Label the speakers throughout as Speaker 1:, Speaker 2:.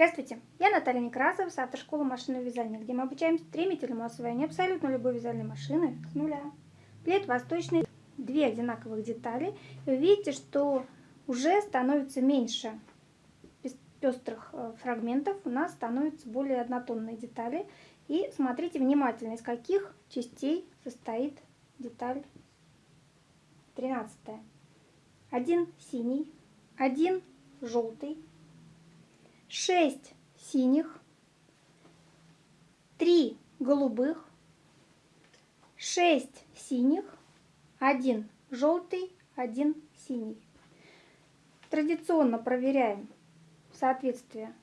Speaker 1: Здравствуйте, я Наталья Некрасова с автошколы машинного вязания, где мы обучаем стремительному освоению абсолютно любой вязальной машины с нуля. Плед восточный, две одинаковых детали. Вы видите, что уже становится меньше пестрых э, фрагментов, у нас становятся более однотонные детали. И смотрите внимательно, из каких частей состоит деталь 13. Один синий, один желтый, 6 синих, 3 голубых, 6 синих, 1 желтый, 1 синий. Традиционно проверяем соответствие,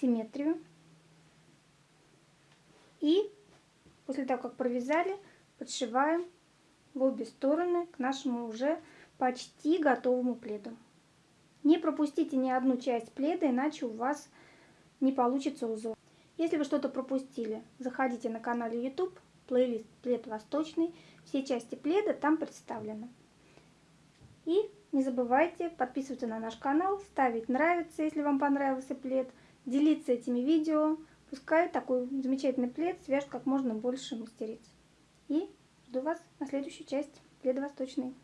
Speaker 1: симметрию. И после того, как провязали, подшиваем в обе стороны к нашему уже почти готовому пледу. Не пропустите ни одну часть пледа, иначе у вас не получится узор. Если вы что-то пропустили, заходите на канале YouTube, плейлист «Плед восточный». Все части пледа там представлены. И не забывайте подписываться на наш канал, ставить нравится, если вам понравился плед, делиться этими видео. Пускай такой замечательный плед свяжет как можно больше мастериц. И жду вас на следующую часть пледа восточный.